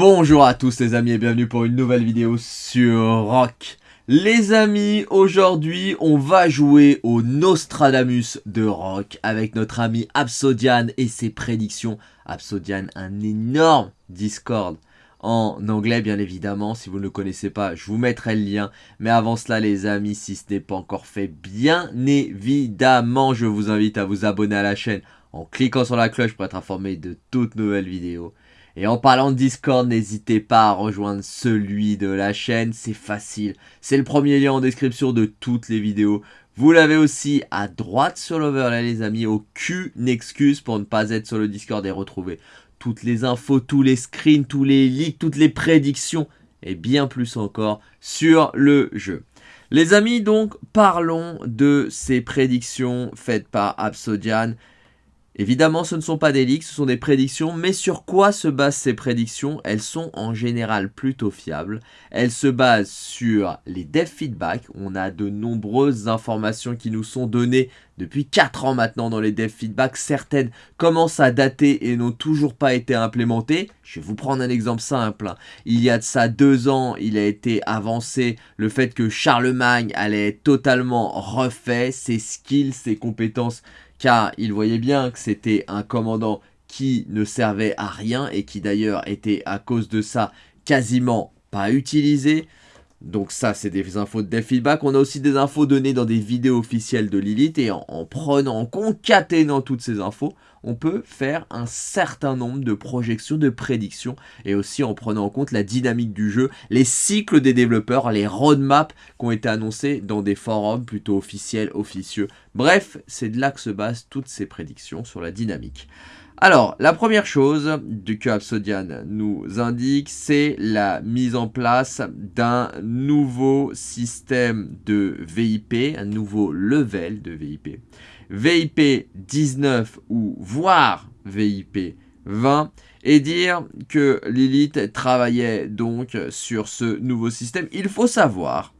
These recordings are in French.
Bonjour à tous les amis et bienvenue pour une nouvelle vidéo sur Rock. Les amis, aujourd'hui on va jouer au Nostradamus de Rock avec notre ami Absodian et ses prédictions. Absodian, un énorme Discord en anglais bien évidemment, si vous ne le connaissez pas, je vous mettrai le lien. Mais avant cela les amis, si ce n'est pas encore fait, bien évidemment je vous invite à vous abonner à la chaîne en cliquant sur la cloche pour être informé de toutes nouvelles vidéos. Et en parlant de Discord, n'hésitez pas à rejoindre celui de la chaîne, c'est facile. C'est le premier lien en description de toutes les vidéos. Vous l'avez aussi à droite sur l'overlay les amis, aucune excuse pour ne pas être sur le Discord et retrouver toutes les infos, tous les screens, tous les leaks, toutes les prédictions et bien plus encore sur le jeu. Les amis, donc, parlons de ces prédictions faites par Absodian. Évidemment, ce ne sont pas des leaks, ce sont des prédictions, mais sur quoi se basent ces prédictions? Elles sont en général plutôt fiables. Elles se basent sur les dev feedback. On a de nombreuses informations qui nous sont données depuis 4 ans maintenant dans les dev feedback. Certaines commencent à dater et n'ont toujours pas été implémentées. Je vais vous prendre un exemple simple. Il y a de ça 2 ans, il a été avancé le fait que Charlemagne allait totalement refait, ses skills, ses compétences car il voyait bien que c'était un commandant qui ne servait à rien et qui d'ailleurs était à cause de ça quasiment pas utilisé. Donc ça, c'est des infos de feedback. On a aussi des infos données dans des vidéos officielles de Lilith. Et en, prenant, en concaténant toutes ces infos, on peut faire un certain nombre de projections, de prédictions. Et aussi en prenant en compte la dynamique du jeu, les cycles des développeurs, les roadmaps qui ont été annoncés dans des forums plutôt officiels, officieux. Bref, c'est de là que se basent toutes ces prédictions sur la dynamique. Alors, la première chose que Absodian nous indique, c'est la mise en place d'un nouveau système de VIP, un nouveau level de VIP. VIP 19 ou voire VIP 20 et dire que Lilith travaillait donc sur ce nouveau système. Il faut savoir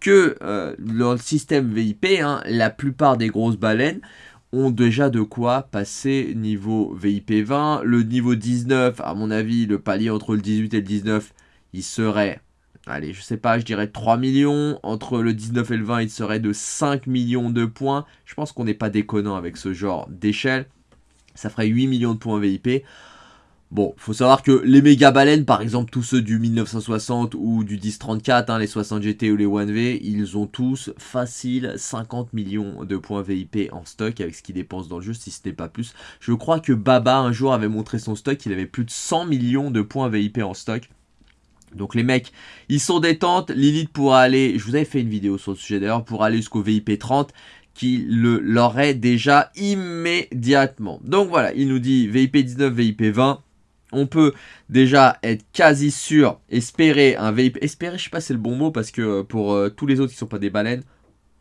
que euh, dans le système VIP, hein, la plupart des grosses baleines ont déjà de quoi passer niveau VIP 20. Le niveau 19, à mon avis, le palier entre le 18 et le 19, il serait, allez, je sais pas, je dirais 3 millions. Entre le 19 et le 20, il serait de 5 millions de points. Je pense qu'on n'est pas déconnant avec ce genre d'échelle. Ça ferait 8 millions de points VIP. Bon, faut savoir que les méga baleines, par exemple tous ceux du 1960 ou du 1034, hein, les 60 GT ou les 1V, ils ont tous facile 50 millions de points VIP en stock avec ce qu'ils dépensent dans le jeu, si ce n'est pas plus. Je crois que Baba un jour avait montré son stock, il avait plus de 100 millions de points VIP en stock. Donc les mecs, ils sont détentes, Lilith pourra aller, je vous avais fait une vidéo sur le sujet d'ailleurs, pour aller jusqu'au VIP 30, qui l'aurait déjà immédiatement. Donc voilà, il nous dit VIP 19, VIP 20, on peut déjà être quasi sûr, espérer un VIP. Espérer, je sais pas si c'est le bon mot, parce que euh, pour euh, tous les autres qui sont pas des baleines,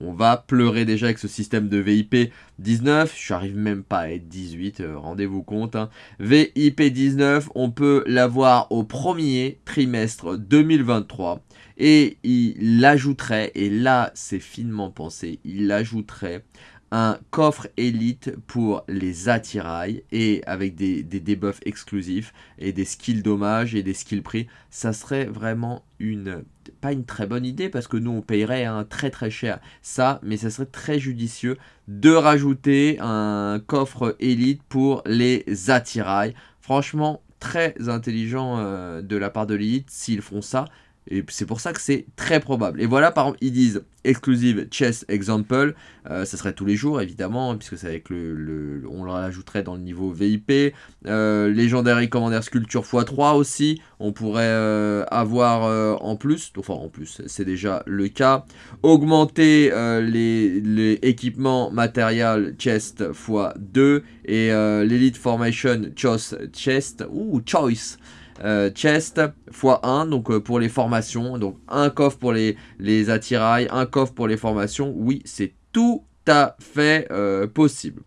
on va pleurer déjà avec ce système de VIP 19. Je n'arrive même pas à être 18, euh, rendez-vous compte. Hein. VIP 19, on peut l'avoir au premier trimestre 2023. Et il ajouterait, et là c'est finement pensé, il ajouterait un coffre élite pour les attirails et avec des, des debuffs exclusifs et des skills dommages et des skills prix. Ça serait vraiment une, pas une très bonne idée parce que nous on payerait un très très cher ça, mais ça serait très judicieux de rajouter un coffre élite pour les attirails. Franchement, très intelligent euh, de la part de l'élite s'ils font ça. Et c'est pour ça que c'est très probable. Et voilà, par exemple, ils disent exclusive chess example. Euh, ça serait tous les jours, évidemment, puisque c'est avec le, On l'ajouterait dans le niveau VIP. Euh, légendaire et commandaire sculpture x3 aussi. On pourrait euh, avoir en plus. Enfin, en plus, c'est déjà le cas. Augmenter les, les, équipements matériels chest x2. Et l'Elite Formation Choice Chest. Ou Choice. Euh, chest x1 donc euh, pour les formations. Donc un coffre pour les, les attirails un coffre pour les formations. Oui c'est tout à fait euh, possible.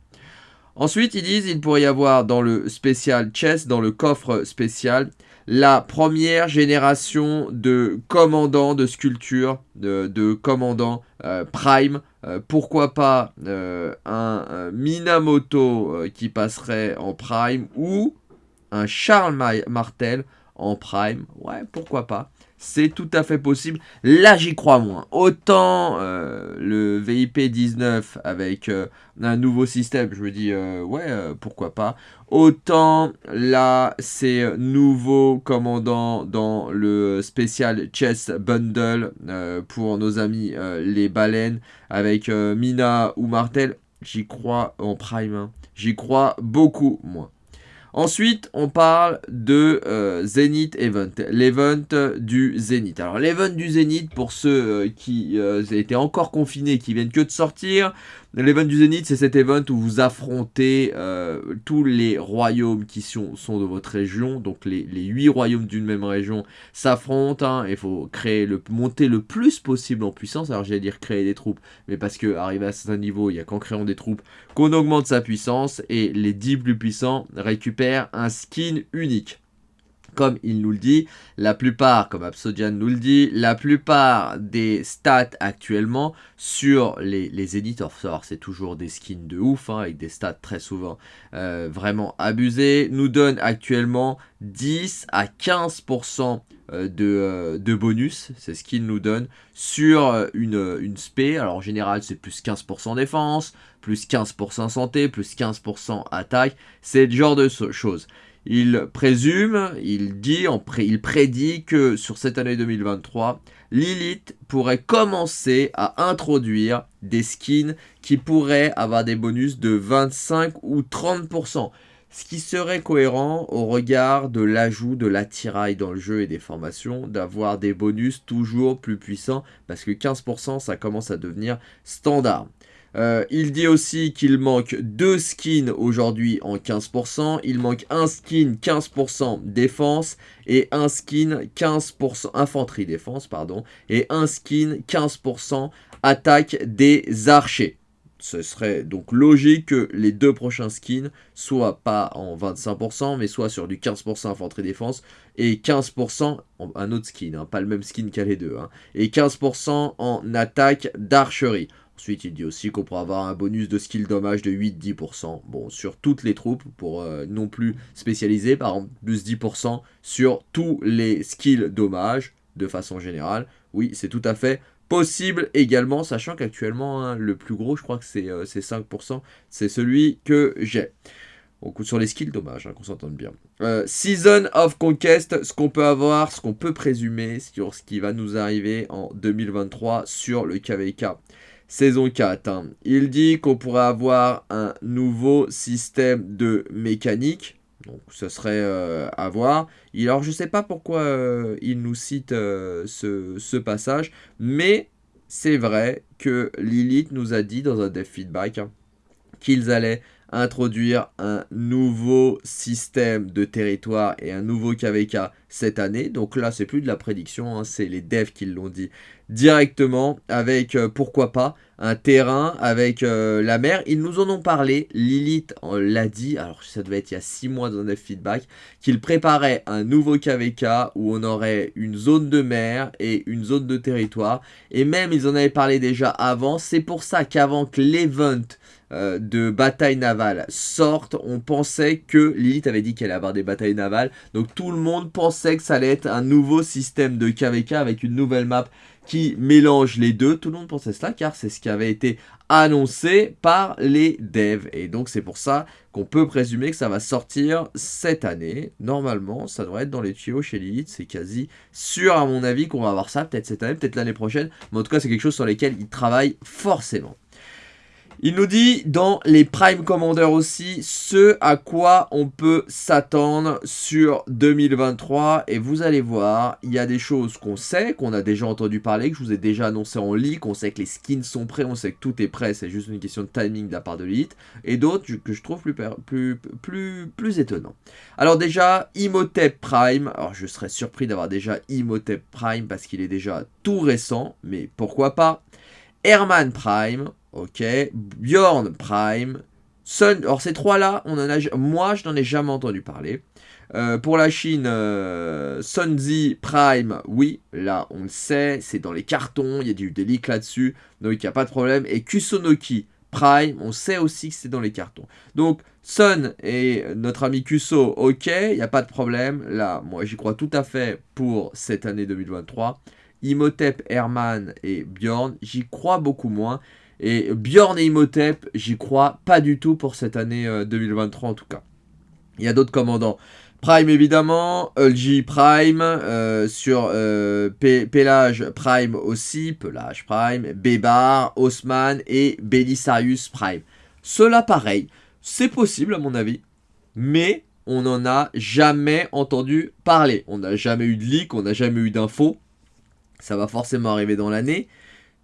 Ensuite ils disent il pourrait y avoir dans le spécial chest dans le coffre spécial la première génération de commandants de sculpture de, de commandants prime. Pourquoi pas un Minamoto qui passerait en prime ou un Charles Martel en prime. Ouais, pourquoi pas c'est tout à fait possible. Là, j'y crois moins. Autant euh, le VIP 19 avec euh, un nouveau système, je me dis, euh, ouais, pourquoi pas. Autant là, c'est nouveau commandant dans le spécial Chess Bundle pour nos amis les baleines avec Mina ou Martel. J'y crois en prime. Hein. J'y crois beaucoup moins. Ensuite, on parle de euh, Zenith Event, l'event du Zenith. Alors, l'event du Zenith, pour ceux euh, qui euh, étaient encore confinés, qui viennent que de sortir, L'event du Zénith, c'est cet event où vous affrontez euh, tous les royaumes qui sont, de votre région. Donc les, les 8 royaumes d'une même région s'affrontent. Hein. Il faut créer le, monter le plus possible en puissance. Alors j'allais dire créer des troupes, mais parce que arrivé à certain niveau, il n'y a qu'en créant des troupes qu'on augmente sa puissance. Et les 10 plus puissants récupèrent un skin unique comme il nous le dit, la plupart, comme Absodian nous le dit, la plupart des stats actuellement sur les, les c'est toujours des skins de ouf, hein, avec des stats très souvent euh, vraiment abusés, nous donnent actuellement 10 à 15% euh, de, euh, de, bonus, c'est ce qu'il nous donne, sur une, une spé. Alors en général c'est plus 15% défense, plus 15% santé, plus 15% attaque, c'est le genre de choses. Il présume, il dit, il prédit que sur cette année 2023, Lilith pourrait commencer à introduire des skins qui pourraient avoir des bonus de 25 ou 30%. Ce qui serait cohérent au regard de l'ajout de l'attirail dans le jeu et des formations, d'avoir des bonus toujours plus puissants, parce que 15% ça commence à devenir standard. Euh, il dit aussi qu'il manque deux skins aujourd'hui en 15%. Il manque un skin 15% défense et un skin 15% infanterie défense, pardon, et un skin 15% attaque des archers. Ce serait donc logique que les deux prochains skins soient pas en 25%, mais soient sur du 15% infanterie défense et 15% un autre skin, hein, pas le même skin qu'à les deux, hein, et 15% en attaque d'archerie. Ensuite, il dit aussi qu'on pourra avoir un bonus de skill dommage de 8-10%. Bon, sur toutes les troupes, pour euh, non plus spécialiser, par exemple, plus 10% sur tous les skills dommage, de façon générale. Oui, c'est tout à fait possible également, sachant qu'actuellement, hein, le plus gros, je crois que c'est 5%, euh, c'est celui que j'ai. sur les skills, dommage, hein, qu'on s'entende bien. Euh, Season of Conquest, ce qu'on peut avoir, ce qu'on peut présumer sur ce qui va nous arriver en 2023 sur le KVK saison 4. Hein. Il dit qu'on pourrait avoir un nouveau système de mécanique. Donc ce serait euh, à voir. Alors je ne sais pas pourquoi euh, il nous cite euh, ce, passage. Mais c'est vrai que Lilith nous a dit dans un dev feedback hein, qu'ils allaient introduire un nouveau système de territoire et un nouveau KVK cette année. Donc là, c'est plus de la prédiction, hein, c'est les devs qui l'ont dit directement avec, euh, pourquoi pas, un terrain avec euh, la mer. Ils nous en ont parlé, Lilith l'a dit, alors ça devait être il y a 6 mois dans un feedback, qu'il préparait un nouveau KVK où on aurait une zone de mer et une zone de territoire. Et même, ils en avaient parlé déjà avant, c'est pour ça qu'avant que l'event euh, de bataille navale sortent, on pensait que Lilith avait dit qu'elle allait avoir des batailles navales. Donc tout le monde pensait que ça allait être un nouveau système de KVK avec une nouvelle map qui mélange les deux. Tout le monde pensait cela car c'est ce qui avait été annoncé par les devs. Et donc c'est pour ça qu'on peut présumer que ça va sortir cette année. Normalement, ça devrait être dans les tuyaux chez Lilith. C'est quasi sûr à mon avis qu'on va avoir ça peut-être cette année, peut-être l'année prochaine. Mais en tout cas, c'est quelque chose sur lequel ils travaillent forcément. Il nous dit dans les Prime Commanders aussi ce à quoi on peut s'attendre sur 2023 et vous allez voir, il y a des choses qu'on sait, qu'on a déjà entendu parler, que je vous ai déjà annoncé en leak, on sait que les skins sont prêts, on sait que tout est prêt, c'est juste une question de timing de la part de l'élite. Et d'autres que je trouve plus, plus, plus, plus étonnant. Alors déjà, Imhotep Prime, alors je serais surpris d'avoir déjà Imhotep Prime parce qu'il est déjà tout récent, mais pourquoi pas? Herman Prime, ok, Bjorn Prime, Sun, alors ces trois-là, moi je n'en ai jamais entendu parler. Euh, pour la Chine, euh, Sunzi Prime, oui, là on le sait, c'est dans les cartons, il y a du délic là-dessus, donc il n'y a pas de problème. Et Kusonoki Prime, on sait aussi que c'est dans les cartons. Donc, Sun et notre ami Kuso, ok, il n'y a pas de problème. Là, moi, j'y crois tout à fait pour cette année 2023. Imhotep, Herman et Bjorn, j'y crois beaucoup moins. Et Bjorn et Imhotep, j'y crois pas du tout pour cette année 2023 euh, en tout cas. Il y a d'autres commandants. Prime évidemment, LG Prime, euh, sur euh, Pelage Prime aussi, Pelage Prime, Bébar, Haussmann et Belisarius Prime. Cela pareil, c'est possible à mon avis, mais on n'en a jamais entendu parler. On n'a jamais eu de leak, on n'a jamais eu d'infos. Ça va forcément arriver dans l'année.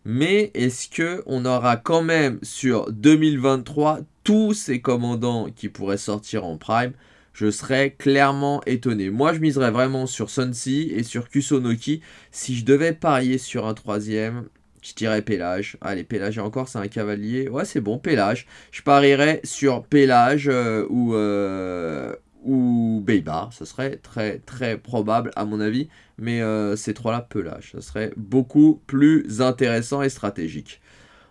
Mais est-ce que on aura quand même sur 2023 tous ces commandants qui pourraient sortir en prime? Je serais clairement étonné. Moi, je miserais vraiment sur Sunsi et sur Kusonoki. Si je devais parier sur un troisième, je dirais Pélage. Allez, Pélage encore, c'est un cavalier. Ouais, c'est bon, Pélage. Je parierais sur Pélage euh, ou, euh, ou Beibar. Ce serait très, très probable, à mon avis. Mais euh, ces trois-là, Pelage. Ce serait beaucoup plus intéressant et stratégique.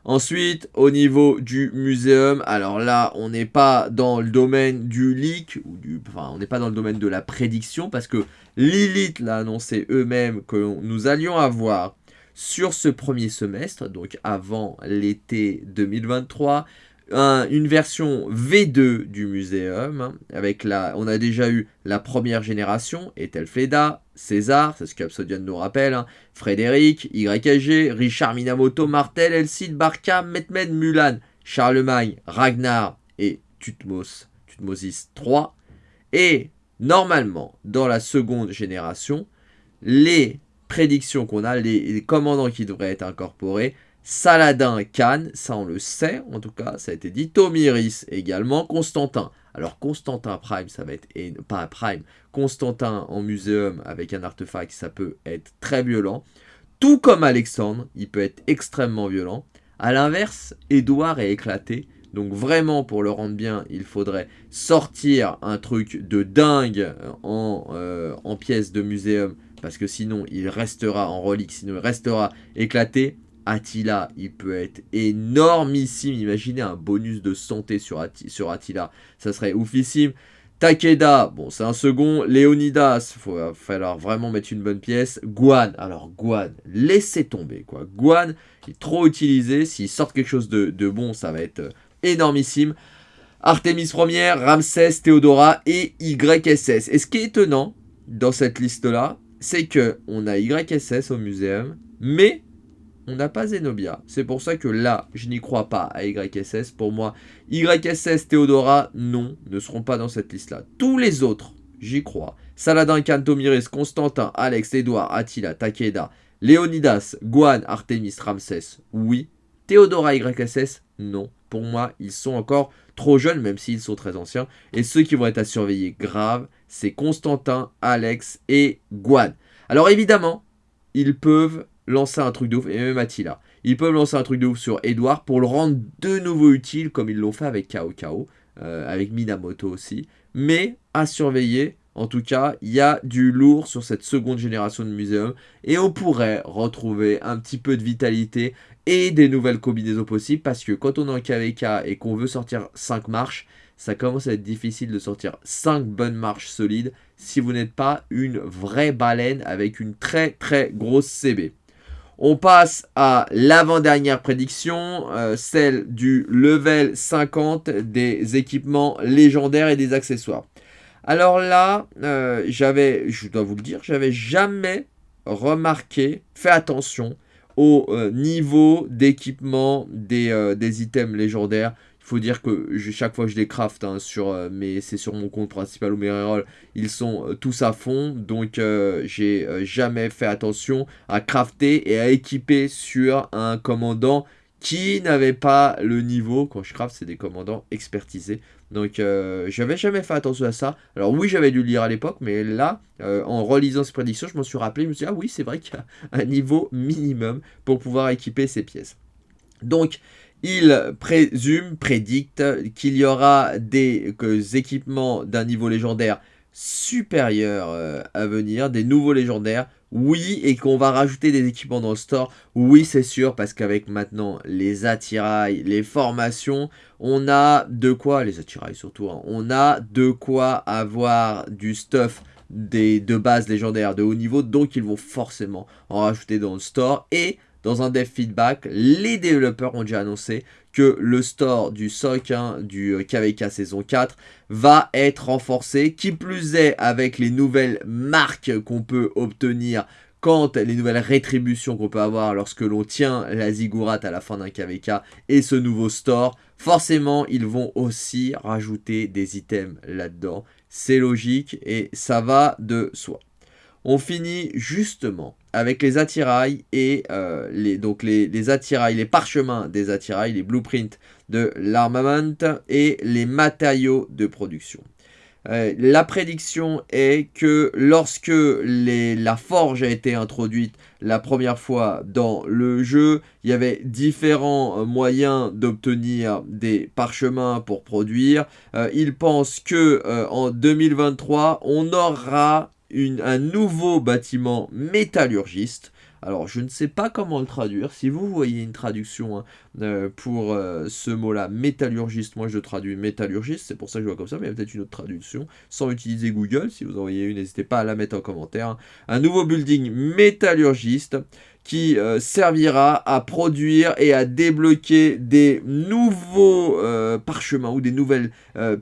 Ensuite, au niveau du muséum, alors là, on n'est pas dans le domaine du leak, ou du, enfin, on n'est pas dans le domaine de la prédiction, parce que Lilith l'a annoncé eux-mêmes que nous allions avoir sur ce premier semestre, donc avant l'été 2023, une version V2 du muséum. Hein, avec la, on a déjà eu la première génération, Ethelfleda, César, c'est ce qu'Absodian nous rappelle, hein, Frédéric, YAG, Richard Minamoto, Martel, Elcide, Barca, Metmed, Mulan, Charlemagne, Ragnar et Tutmos, Tutmosis 3. Et normalement, dans la seconde génération, les prédictions qu'on a, les commandants qui devraient être incorporés, Saladin Khan, ça on le sait, en tout cas, ça a été dit. Tomiris également, Constantin. Alors Constantin Prime, ça va être, pas Prime, Constantin en muséum avec un artefact, ça peut être très violent. Tout comme Alexandre, il peut être extrêmement violent. A l'inverse, Édouard est éclaté. Donc vraiment, pour le rendre bien, il faudrait sortir un truc de dingue en, euh, en pièces de muséum. Parce que sinon, il restera en relique, sinon il restera éclaté. Attila, il peut être énormissime. Imaginez un bonus de santé sur, Attila. Ça serait oufissime. Takeda, bon, c'est un second. Léonidas, il va falloir vraiment mettre une bonne pièce. Guan, alors Guan, laissez tomber, quoi. Guan, il est trop utilisé. S'il sort quelque chose de, bon, ça va être euh, énormissime. Artemis 1 Ramsès, Théodora et YSS. Et ce qui est étonnant dans cette liste-là, c'est que on a YSS au muséum, mais on n'a pas Zenobia. C'est pour ça que là, je n'y crois pas à YSS. Pour moi, YSS, Théodora, non, ne seront pas dans cette liste-là. Tous les autres, j'y crois. Saladin, Cantomiris, Constantin, Alex, Edouard, Attila, Takeda, Léonidas, Guan, Artemis, Ramsès, oui. Théodora, YSS, non. Pour moi, ils sont encore trop jeunes, même s'ils sont très anciens. Et ceux qui vont être à surveiller grave, c'est Constantin, Alex et Guan. Alors évidemment, ils peuvent lancer un truc de ouf, et même Attila. Ils peuvent lancer un truc de ouf sur Edouard pour le rendre de nouveau utile, comme ils l'ont fait avec Kao Kao, euh, avec Minamoto aussi. Mais à surveiller, en tout cas, il y a du lourd sur cette seconde génération de muséum, et on pourrait retrouver un petit peu de vitalité et des nouvelles combinaisons possibles, parce que quand on est en KVK et qu'on veut sortir 5 marches, ça commence à être difficile de sortir 5 bonnes marches solides si vous n'êtes pas une vraie baleine avec une très très grosse CB. On passe à l'avant-dernière prédiction, euh, celle du level 50 des équipements légendaires et des accessoires. Alors là, euh, j'avais, je dois vous le dire, j'avais jamais remarqué, fait attention au euh, niveau d'équipement des, des items légendaires faut dire que chaque fois je les craft, hein, sur, euh, mais c'est sur mon compte principal ou mes rerolls, ils sont euh, tous à fond. Donc euh, j'ai jamais fait attention à crafter et à équiper sur un commandant qui n'avait pas le niveau. Quand je craft, c'est des commandants expertisés. Donc j'avais jamais fait attention à ça. Alors oui, j'avais dû lire à l'époque, mais là, en relisant ces prédictions, je m'en suis rappelé. Je me suis dit, ah oui, c'est vrai qu'il y a un niveau minimum pour pouvoir équiper ces pièces. Donc, il présume, prédicte qu'il y aura des équipements d'un niveau légendaire supérieur euh, à venir, des nouveaux légendaires. Oui, et qu'on va rajouter des équipements dans le store, oui c'est sûr, parce qu'avec maintenant les attirails, les formations, on a de quoi, les attirails surtout, hein, on a de quoi avoir du stuff de base légendaire de haut niveau, donc ils vont forcément en rajouter dans le store, et dans un dev feedback, les développeurs ont déjà annoncé que le store du SOC du KVK euh, saison 4 va être renforcé. Qui plus est, avec les nouvelles marques qu'on peut obtenir quand les nouvelles rétributions qu'on peut avoir lorsque l'on tient la ziggurat à la fin d'un KVK et ce nouveau store, forcément ils vont aussi rajouter des items là-dedans. C'est logique et ça va de soi. On finit justement avec les attirails et euh, les, donc les, attirails, les parchemins des attirails, les blueprints de l'armament et les matériaux de production. Euh, la prédiction est que lorsque la forge a été introduite la première fois dans le jeu, il y avait différents euh, moyens d'obtenir des parchemins pour produire. il pense que en 2023, on aura un nouveau bâtiment métallurgiste. Alors, je ne sais pas comment le traduire. Si vous voyez une traduction hein, euh, pour euh, ce mot-là, métallurgiste, moi je traduis métallurgiste, c'est pour ça que je vois comme ça, mais il y a peut-être une autre traduction, sans utiliser Google. Si vous en voyez une, n'hésitez pas à la mettre en commentaire. Un nouveau building métallurgiste qui euh, servira à produire et à débloquer des nouveaux parchemins ou des nouvelles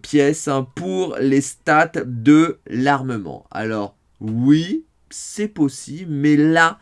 pièces hein, pour les stats de l'armement. Alors, oui, c'est possible, mais là,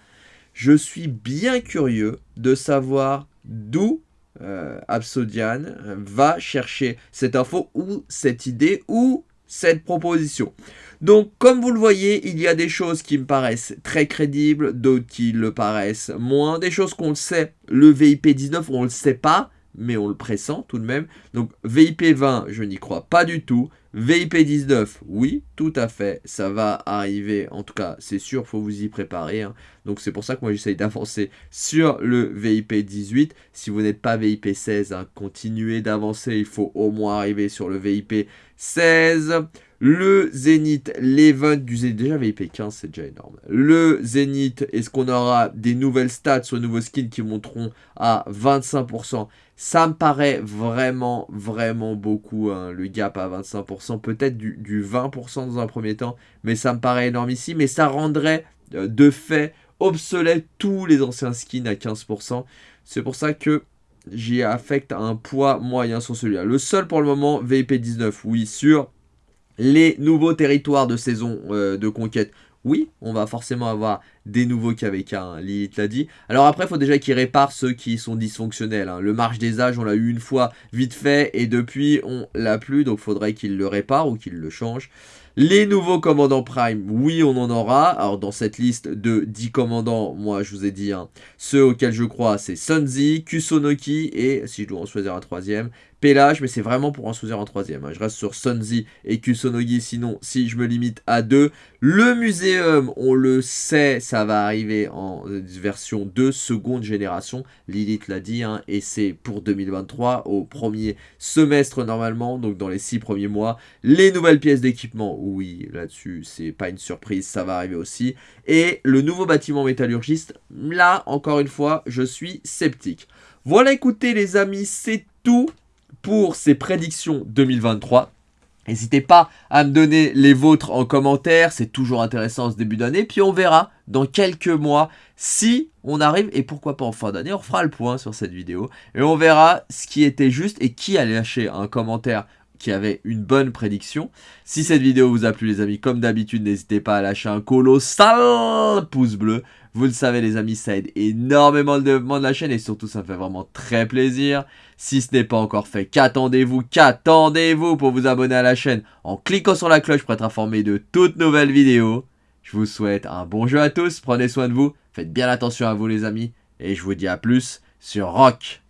je suis bien curieux de savoir d'où euh, Absodian va chercher cette info ou cette idée ou cette proposition. Donc, comme vous le voyez, il y a des choses qui me paraissent très crédibles, d'autres qui le paraissent moins, des choses qu'on le sait. Le VIP 19, on ne le sait pas, mais on le pressent tout de même. Donc VIP 20, je n'y crois pas du tout. VIP 19, oui, tout à fait, ça va arriver, en tout cas, c'est sûr, faut vous y préparer. Hein. Donc c'est pour ça que moi j'essaye d'avancer sur le VIP 18. Si vous n'êtes pas VIP 16, hein, continuez d'avancer, il faut au moins arriver sur le VIP 16. Le Zénith, l'event du Zénith, déjà VIP 15, c'est déjà énorme. Le Zénith, est-ce qu'on aura des nouvelles stats sur nouveaux skins qui monteront à 25% Ça me paraît vraiment, vraiment beaucoup, hein, le gap à 25%. Peut-être du, 20% dans un premier temps, mais ça me paraît énorme ici. Mais ça rendrait euh, de fait obsolète tous les anciens skins à 15%. C'est pour ça que j'y affecte un poids moyen sur celui-là. Le seul pour le moment, VIP 19, oui, sûr les nouveaux territoires de saison euh, de conquête. Oui, on va forcément avoir des nouveaux KVK, hein, Lilith l'a dit. Alors après, il faut déjà qu'ils réparent ceux qui sont dysfonctionnels. Hein. Le marche des âges, on l'a eu une fois vite fait, et depuis, on l'a plus, donc faudrait qu'ils le réparent ou qu'ils le changent. Les nouveaux commandants Prime, oui, on en aura. Alors, dans cette liste de 10 commandants, moi, je vous ai dit, hein, ceux auxquels je crois, c'est Sunzi, Kusonoki et, si je dois en choisir un troisième, Mais c'est vraiment pour en choisir un troisième. Hein. Je reste sur Sunzi et Kusonogi, sinon, si je me limite à deux. Le muséum, on le sait, ça va arriver en version de seconde génération. Lilith l'a dit, hein, et c'est pour 2023, au premier semestre normalement, donc dans les six premiers mois. Les nouvelles pièces d'équipement, oui, là-dessus, c'est pas une surprise, ça va arriver aussi. Et le nouveau bâtiment métallurgiste, là, encore une fois, je suis sceptique. Voilà, écoutez les amis, c'est tout pour ces prédictions 2023. N'hésitez pas à me donner les vôtres en commentaire, c'est toujours intéressant ce début d'année. Puis on verra dans quelques mois si on arrive, et pourquoi pas en fin d'année, on fera le point sur cette vidéo. Et on verra ce qui était juste et qui a lâché un commentaire qui avait une bonne prédiction. Si cette vidéo vous a plu les amis, comme d'habitude, n'hésitez pas à lâcher un colossal pouce bleu. Vous le savez les amis, ça aide énormément le développement de la chaîne et surtout ça me fait vraiment très plaisir. Si ce n'est pas encore fait, qu'attendez-vous Qu'attendez-vous pour vous abonner à la chaîne en cliquant sur la cloche pour être informé de toutes nouvelles vidéos Je vous souhaite un bon jeu à tous, prenez soin de vous, faites bien attention à vous les amis et je vous dis à plus sur Rock